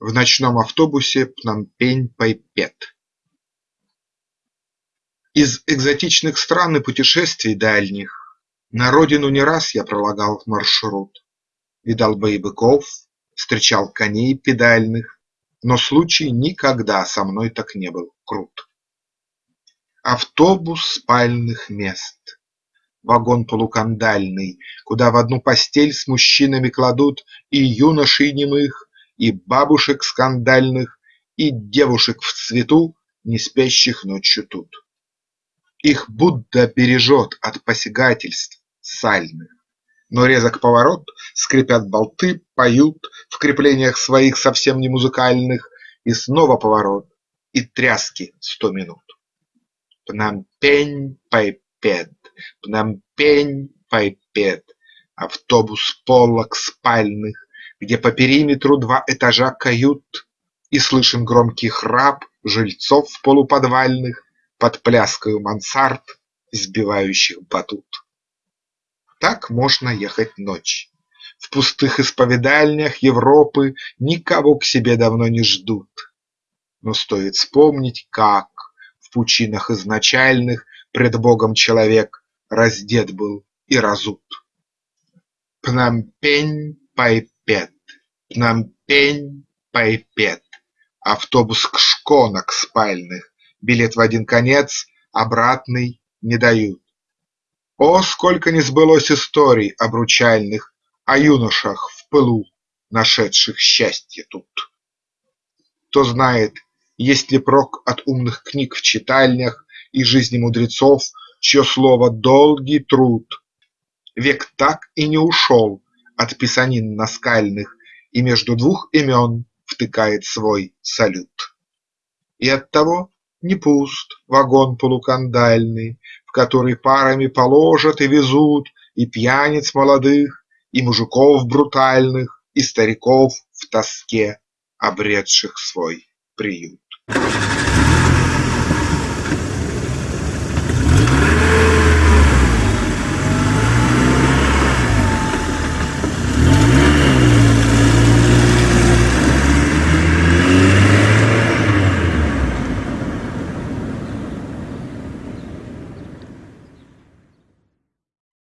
В ночном автобусе Пномпень-Пайпет Из экзотичных стран и путешествий дальних На родину не раз я пролагал маршрут. Видал бы и быков, встречал коней педальных, Но случай никогда со мной так не был крут. Автобус спальных мест вагон полукандальный, Куда в одну постель с мужчинами кладут И юношей немых, и бабушек скандальных, И девушек в цвету, не спящих ночью тут. Их Будда бережет от посягательств сальных, Но резок поворот, скрипят болты, поют В креплениях своих совсем не музыкальных, И снова поворот, и тряски сто минут. Пномпень-Пайпет Пномпень-Пайпет, автобус полок спальных, Где по периметру два этажа кают, И слышен громкий храп жильцов полуподвальных Под пляскою мансард, сбивающих батут. Так можно ехать ночь. В пустых исповедальнях Европы Никого к себе давно не ждут. Но стоит вспомнить, как В пучинах изначальных Пред Богом человек раздет был и разут. Пномпень-Пайпет, Пномпень-Пайпет, Автобус к шконок спальных, Билет в один конец, обратный не дают. О, сколько не сбылось историй обручальных О юношах в пылу, нашедших счастье тут! Кто знает, есть ли прок от умных книг в читальнях И жизни мудрецов, чье слово – долгий труд. Век так и не ушел от писанин наскальных И между двух имен втыкает свой салют. И оттого не пуст вагон полукандальный, В который парами положат и везут И пьяниц молодых, и мужиков брутальных, И стариков в тоске, обретших свой приют.